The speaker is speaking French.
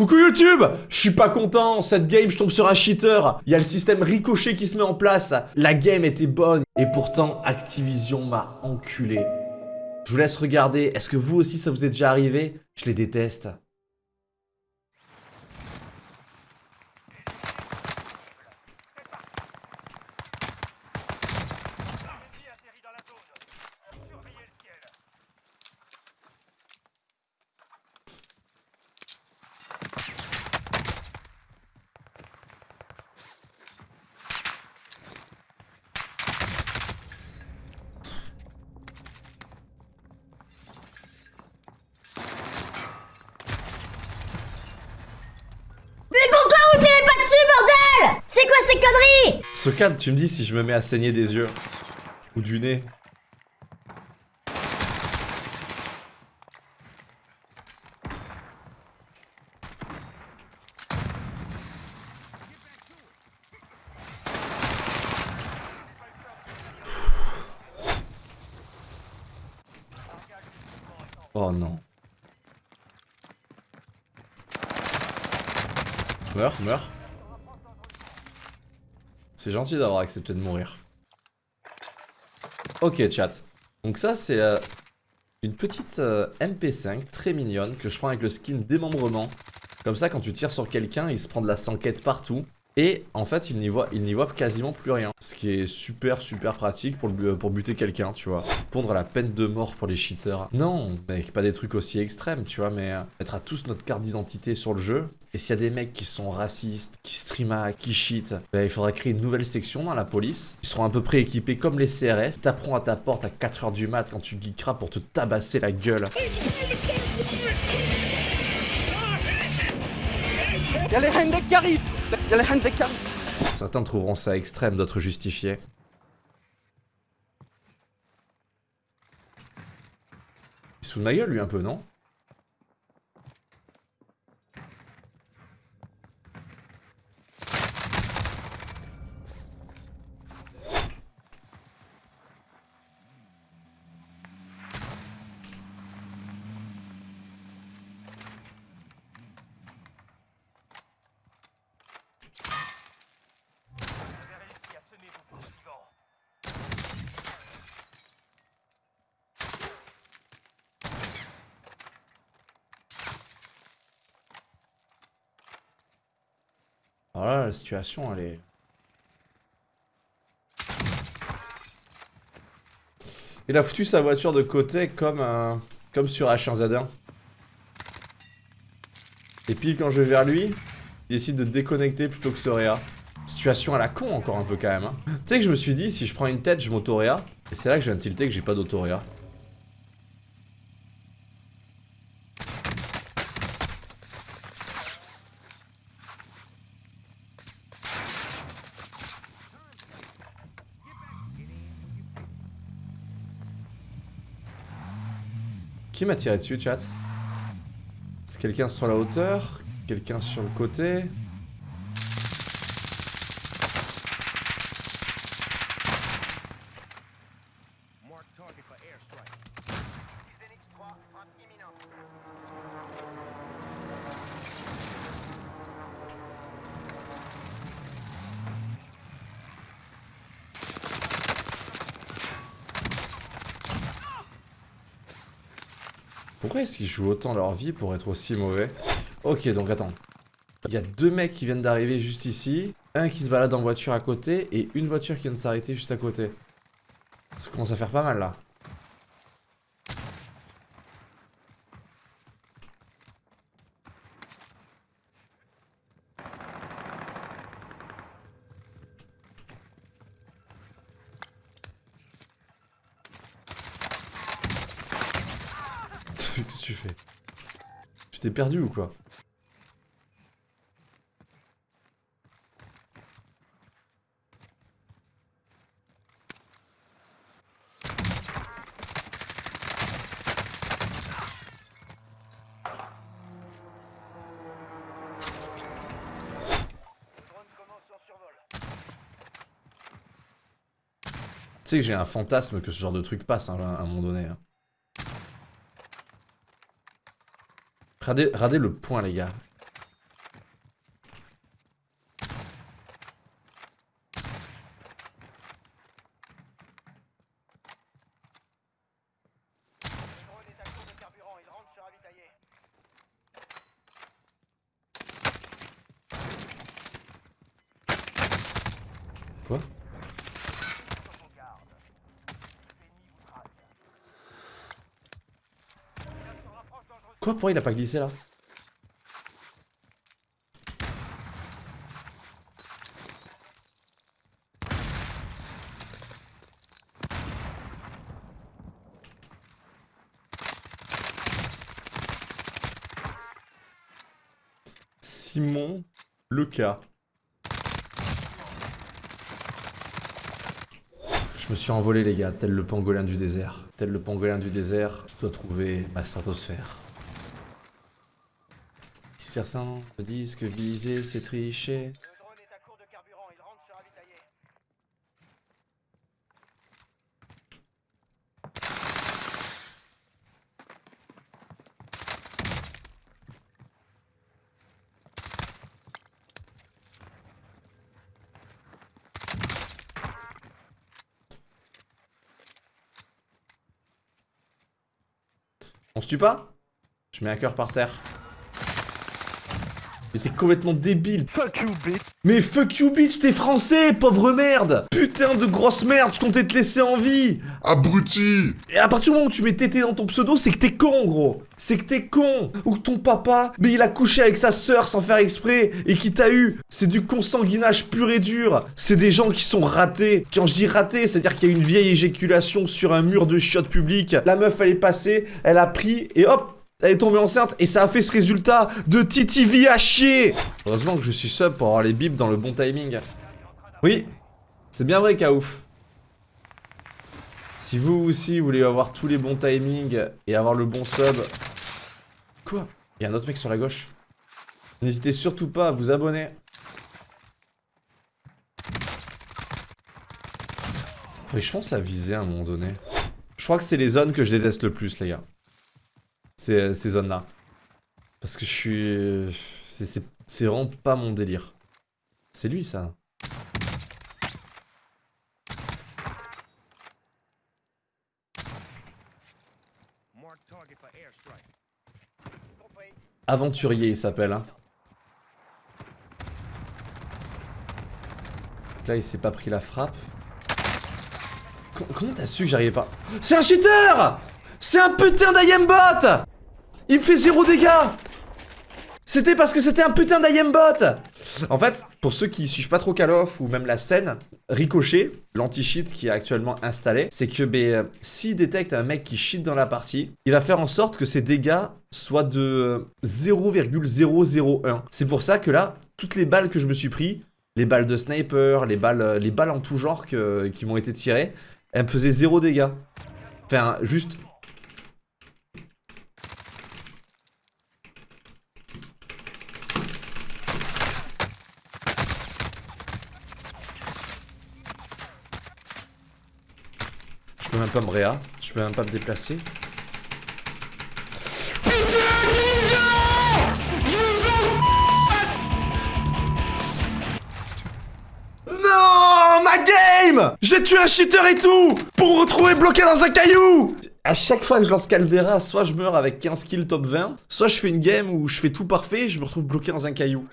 Coucou YouTube! Je suis pas content, cette game je tombe sur un cheater, il y a le système ricochet qui se met en place, la game était bonne, et pourtant Activision m'a enculé. Je vous laisse regarder, est-ce que vous aussi ça vous est déjà arrivé? Je les déteste. C'est quoi ces conneries Sokane, tu me dis si je me mets à saigner des yeux. Ou du nez. Oh non. Meurs, meurs. C'est gentil d'avoir accepté de mourir. Ok chat. Donc ça c'est euh, une petite euh, MP5 très mignonne que je prends avec le skin démembrement. Comme ça quand tu tires sur quelqu'un il se prend de la sanquette partout. Et en fait, il n'y voit, quasiment plus rien. Ce qui est super, super pratique pour, pour buter quelqu'un, tu vois. Pondre la peine de mort pour les cheaters. Non, mec, pas des trucs aussi extrêmes, tu vois, mais euh, mettre à tous notre carte d'identité sur le jeu. Et s'il y a des mecs qui sont racistes, qui streama, qui cheat, bah, il faudra créer une nouvelle section dans la police. Ils seront à peu près équipés comme les CRS. Taperont à ta porte à 4h du mat quand tu geekeras pour te tabasser la gueule. Y'a les Hendek qui arrivent les Hendek qui arrivent Certains trouveront ça extrême, d'autres justifiés. Il ma gueule lui un peu, non? Voilà, la situation, elle est... Il a foutu sa voiture de côté comme, comme sur H1Z1. Et puis quand je vais vers lui, il décide de déconnecter plutôt que Sorea. Situation à la con encore un peu quand même. Hein. Tu sais que je me suis dit, si je prends une tête, je m'autoréa. Et c'est là que j'ai un tilté que j'ai pas d'autoréa. Qui m'a tiré dessus, chat? C'est quelqu'un sur la hauteur? Quelqu'un sur le côté? Pourquoi est-ce qu'ils jouent autant leur vie pour être aussi mauvais Ok, donc attends. Il y a deux mecs qui viennent d'arriver juste ici. Un qui se balade en voiture à côté et une voiture qui vient de s'arrêter juste à côté. Ça commence à faire pas mal là. Qu'est-ce que tu fais? Tu t'es perdu ou quoi? Tu sais que j'ai un fantasme que ce genre de truc passe hein, à un moment donné. Hein. Radez, radez le point, les gars. Quoi? Quoi Pourquoi il a pas glissé là Simon Leca. Je me suis envolé les gars, tel le pangolin du désert. Tel le pangolin du désert, je dois trouver ma stratosphère. Certains me disent que viser c'est tricher. On se tue pas? Je mets un cœur par terre. Complètement débile. Fuck you, bitch Mais fuck you bitch, t'es français, pauvre merde Putain de grosse merde, je comptais te laisser en vie Abruti Et à partir du moment où tu mets tété dans ton pseudo, c'est que t'es con, gros. C'est que t'es con. Ou que ton papa, mais il a couché avec sa sœur sans faire exprès et qui t'a eu. C'est du consanguinage pur et dur. C'est des gens qui sont ratés. Quand je dis ratés, c'est-à-dire qu'il y a une vieille éjaculation sur un mur de chiottes public. La meuf, elle est passée, elle a pris et hop elle est tombée enceinte et ça a fait ce résultat de TTV à chier Heureusement que je suis sub pour avoir les bips dans le bon timing. Oui, c'est bien vrai, Kaouf. Si vous aussi voulez avoir tous les bons timings et avoir le bon sub... Quoi? Il y a un autre mec sur la gauche. N'hésitez surtout pas à vous abonner. Oui, je pense à viser à un moment donné. Je crois que c'est les zones que je déteste le plus, les gars. Ces, ces zones-là. Parce que je suis... c'est- vraiment pas mon délire. C'est lui, ça. Aventurier, il s'appelle. Hein. Là, il s'est pas pris la frappe. Co- comment t'as su que j'arrivais pas? C'est un cheater C'est un putain d'IMBot Il me fait zéro dégâts C'était parce que c'était un putain d'IMBot En fait, pour ceux qui suivent pas trop Call of ou même la scène, Ricochet, l'anti-cheat qui est actuellement installé, c'est que ben, euh, s'il détecte un mec qui cheat dans la partie, il va faire en sorte que ses dégâts soient de euh, 0,001. C'est pour ça que là, toutes les balles que je me suis pris, les balles de sniper, les balles, euh, les balles en tout genre qui m'ont été tirées, elles me faisaient zéro dégâts. Enfin, juste... je peux même pas me déplacer. Non, ma game J'ai tué un cheater et tout Pour me retrouver bloqué dans un caillou À chaque fois que je lance Caldera, soit je meurs avec 15 kills top 20, soit je fais une game où je fais tout parfait et je me retrouve bloqué dans un caillou.